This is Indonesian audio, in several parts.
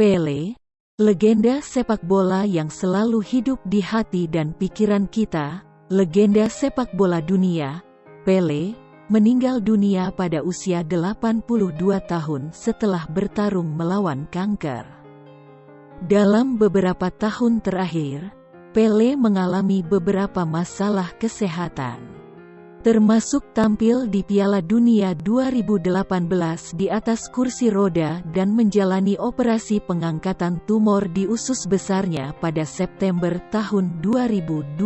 Pele, legenda sepak bola yang selalu hidup di hati dan pikiran kita, legenda sepak bola dunia, Pele, meninggal dunia pada usia 82 tahun setelah bertarung melawan kanker. Dalam beberapa tahun terakhir, Pele mengalami beberapa masalah kesehatan termasuk tampil di Piala Dunia 2018 di atas kursi roda dan menjalani operasi pengangkatan tumor di usus besarnya pada September tahun 2021.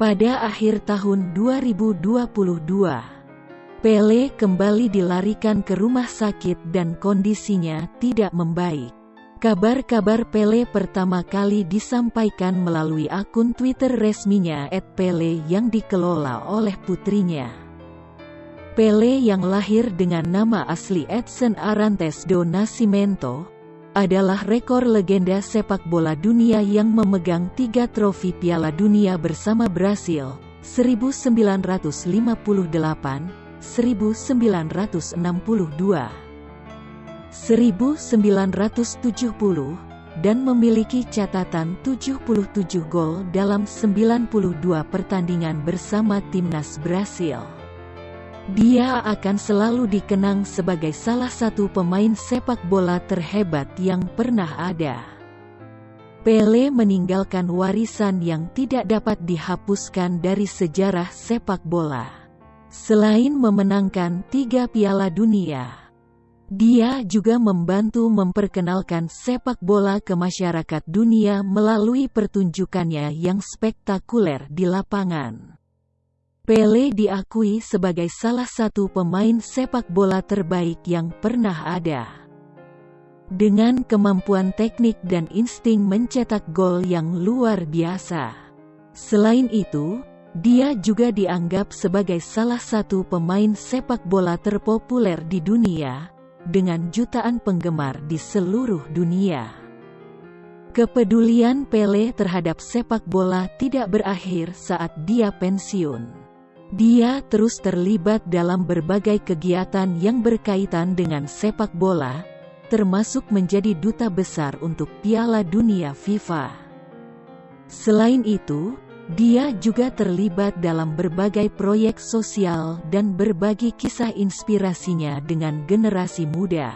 Pada akhir tahun 2022, Pele kembali dilarikan ke rumah sakit dan kondisinya tidak membaik. Kabar-kabar Pele pertama kali disampaikan melalui akun Twitter resminya @pele yang dikelola oleh putrinya. Pele yang lahir dengan nama asli Edson Arantes do Nascimento, adalah rekor legenda sepak bola dunia yang memegang tiga trofi Piala Dunia bersama Brasil, 1958, 1962, 1970, dan memiliki catatan 77 gol dalam 92 pertandingan bersama timnas Brasil. Dia akan selalu dikenang sebagai salah satu pemain sepak bola terhebat yang pernah ada. Pele meninggalkan warisan yang tidak dapat dihapuskan dari sejarah sepak bola. Selain memenangkan tiga piala dunia, dia juga membantu memperkenalkan sepak bola ke masyarakat dunia melalui pertunjukannya yang spektakuler di lapangan. Pele diakui sebagai salah satu pemain sepak bola terbaik yang pernah ada. Dengan kemampuan teknik dan insting mencetak gol yang luar biasa. Selain itu, dia juga dianggap sebagai salah satu pemain sepak bola terpopuler di dunia, dengan jutaan penggemar di seluruh dunia. Kepedulian Pele terhadap sepak bola tidak berakhir saat dia pensiun. Dia terus terlibat dalam berbagai kegiatan yang berkaitan dengan sepak bola, termasuk menjadi duta besar untuk Piala Dunia FIFA. Selain itu, dia juga terlibat dalam berbagai proyek sosial dan berbagi kisah inspirasinya dengan generasi muda.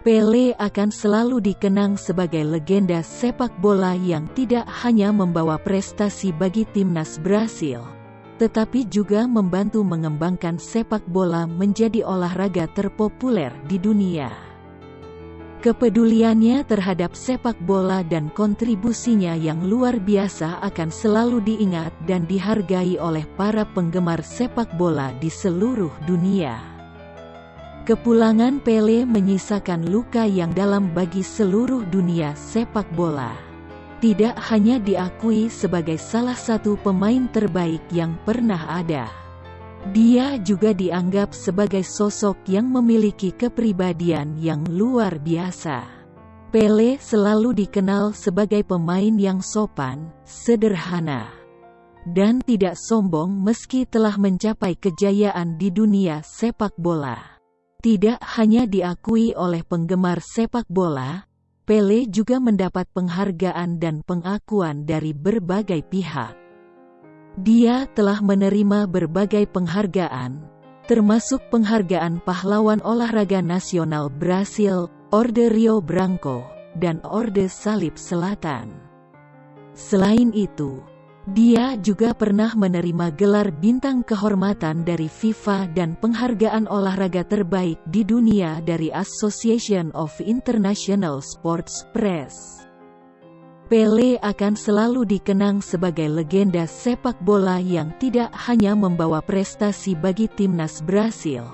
Pele akan selalu dikenang sebagai legenda sepak bola yang tidak hanya membawa prestasi bagi timnas Brasil, tetapi juga membantu mengembangkan sepak bola menjadi olahraga terpopuler di dunia. Kepeduliannya terhadap sepak bola dan kontribusinya yang luar biasa akan selalu diingat dan dihargai oleh para penggemar sepak bola di seluruh dunia. Kepulangan Pele menyisakan luka yang dalam bagi seluruh dunia sepak bola. Tidak hanya diakui sebagai salah satu pemain terbaik yang pernah ada. Dia juga dianggap sebagai sosok yang memiliki kepribadian yang luar biasa. Pele selalu dikenal sebagai pemain yang sopan, sederhana, dan tidak sombong meski telah mencapai kejayaan di dunia sepak bola. Tidak hanya diakui oleh penggemar sepak bola, Pele juga mendapat penghargaan dan pengakuan dari berbagai pihak. Dia telah menerima berbagai penghargaan, termasuk penghargaan pahlawan olahraga nasional Brasil, Orde Rio Branco, dan Orde Salib Selatan. Selain itu, dia juga pernah menerima gelar bintang kehormatan dari FIFA dan penghargaan olahraga terbaik di dunia dari Association of International Sports Press. Pele akan selalu dikenang sebagai legenda sepak bola yang tidak hanya membawa prestasi bagi timnas Brasil,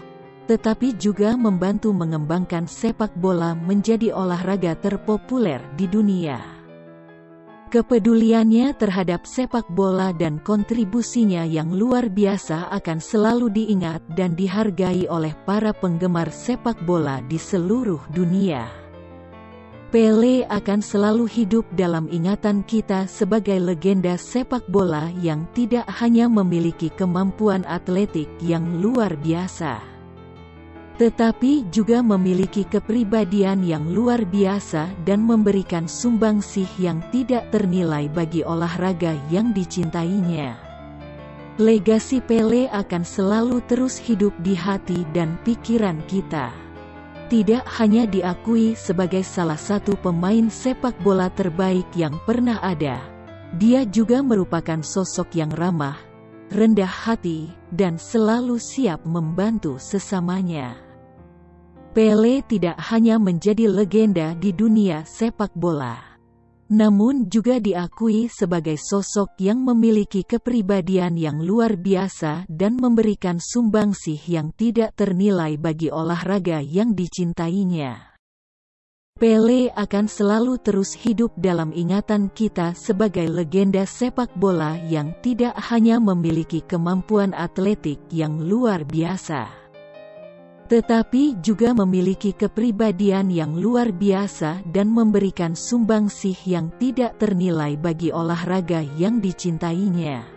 tetapi juga membantu mengembangkan sepak bola menjadi olahraga terpopuler di dunia. Kepeduliannya terhadap sepak bola dan kontribusinya yang luar biasa akan selalu diingat dan dihargai oleh para penggemar sepak bola di seluruh dunia. Pele akan selalu hidup dalam ingatan kita sebagai legenda sepak bola yang tidak hanya memiliki kemampuan atletik yang luar biasa. tetapi juga memiliki kepribadian yang luar biasa dan memberikan sumbangsih yang tidak ternilai bagi olahraga yang dicintainya. Legasi Pele akan selalu terus hidup di hati dan pikiran kita. Tidak hanya diakui sebagai salah satu pemain sepak bola terbaik yang pernah ada, dia juga merupakan sosok yang ramah, rendah hati, dan selalu siap membantu sesamanya. Pele tidak hanya menjadi legenda di dunia sepak bola, namun juga diakui sebagai sosok yang memiliki kepribadian yang luar biasa dan memberikan sumbangsih yang tidak ternilai bagi olahraga yang dicintainya. Pele akan selalu terus hidup dalam ingatan kita sebagai legenda sepak bola yang tidak hanya memiliki kemampuan atletik yang luar biasa tetapi juga memiliki kepribadian yang luar biasa dan memberikan sumbangsih yang tidak ternilai bagi olahraga yang dicintainya.